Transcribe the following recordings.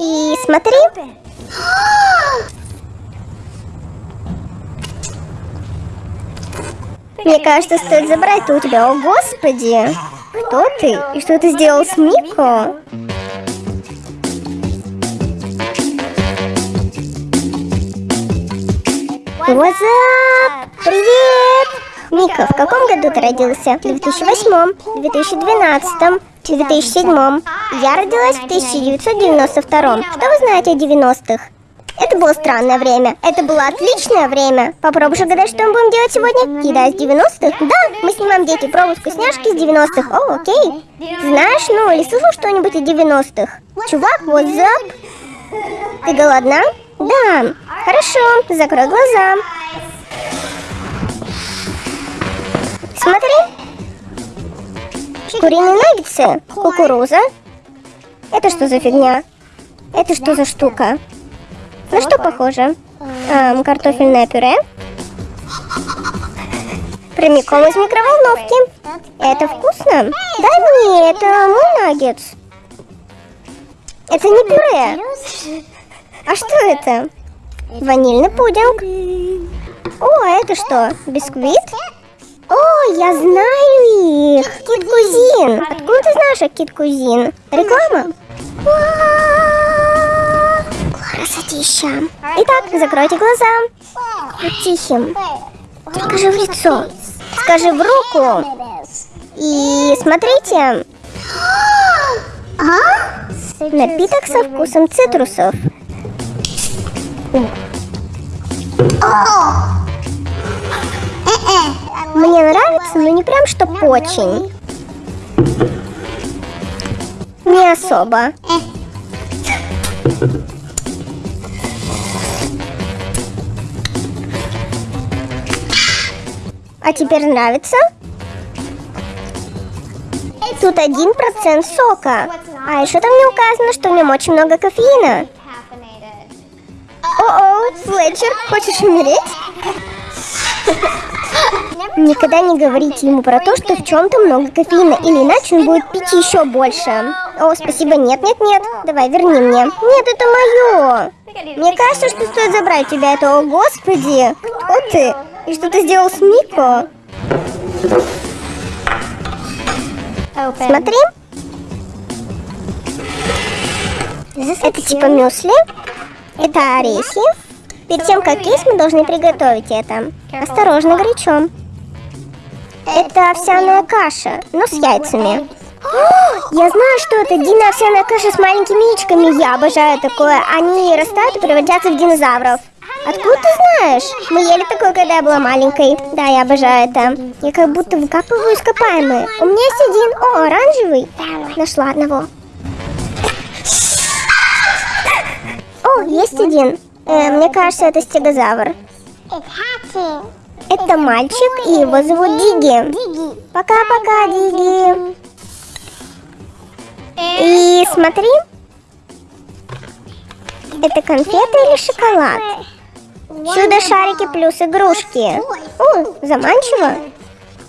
И смотри. Мне кажется, стоит забрать у тебя. О, господи! Кто ты? И что ты сделал с Мико? What's up? Привет! Мика, в каком году ты родился? В 2008, 2012, 2007. Я родилась в 1992. Что вы знаете о 90-х? Это было странное время. Это было отличное время. Попробуй угадать, что мы будем делать сегодня? Еда из 90-х? Да, мы снимаем дети пробуют вкусняшки из 90-х. О, окей. Знаешь, ну или слышал что-нибудь из 90-х? Чувак, what's up? Ты голодна? Да. Хорошо, закрой глаза. Куриные наггетсы, кукуруза. Это что за фигня? Это что за штука? На что похоже? Эм, картофельное пюре. Прямиком из микроволновки. Это вкусно? Да не, это мой наггетс. Это не пюре. А что это? Ванильный пудинг. О, а это что? Бисквит? О, я знаю их! Кит Кузин! Откуда ты знаешь о Кит Кузин? Реклама? Красотища! Итак, закройте глаза. Будь тихим. Же в лицо. Скажи в руку. И смотрите. Напиток со вкусом цитрусов. Мне нравится, но не прям чтоб очень. Не особо. А теперь нравится? Тут один процент сока. А еще там не указано, что в нем очень много кофеина. О-о, Флетчер, хочешь умереть? Никогда не говорите ему про то, что в чем-то много кофеина, или иначе он будет пить еще больше. О, спасибо, нет, нет, нет. Давай, верни мне. Нет, это мое. Мне кажется, что стоит забрать тебя это. О, господи. Кто ты? И что ты сделал с Мико? Смотри. Это типа мюсли. Это орехи. Перед тем, как есть, мы должны приготовить это. Осторожно, горячо. Это овсяная каша, но с яйцами. О, я знаю, что это Дина овсяная каша с маленькими яичками. Я обожаю такое. Они растают и превратятся в динозавров. Откуда ты знаешь? Мы ели такое, когда я была маленькой. Да, я обожаю это. Я как будто выкапываю ископаемые. У меня есть один. О, оранжевый. Нашла одного. О, есть один. Э, мне кажется, это стегозавр. Это мальчик, и его зовут Диги. Пока-пока, Диги. И смотри. Это конфеты или шоколад? Чудо-шарики плюс игрушки. О, заманчиво.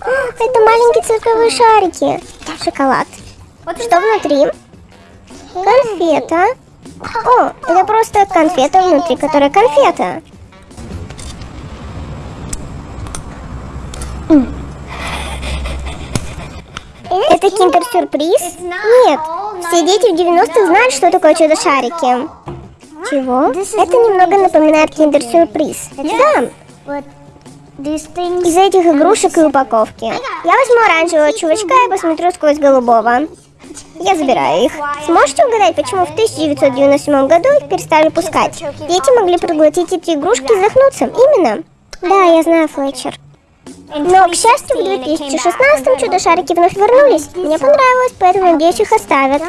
Это маленькие цветовые шарики. Шоколад. Что внутри? Конфета. О, это просто конфета внутри, которая конфета. Это киндер-сюрприз? Нет, все дети в 90-х знают, что такое чудо-шарики. Чего? Это немного напоминает киндер-сюрприз. Да. Из этих игрушек и упаковки. Я возьму оранжевого чувачка и посмотрю сквозь голубого. Я забираю их. Сможете угадать, почему в 1997 году их перестали пускать? Дети могли проглотить эти игрушки и захнуться. Именно. Да, я знаю, Флетчер. Но, к счастью, в 2016 чудо-шарики вновь вернулись. Мне понравилось, поэтому надеюсь, их оставят.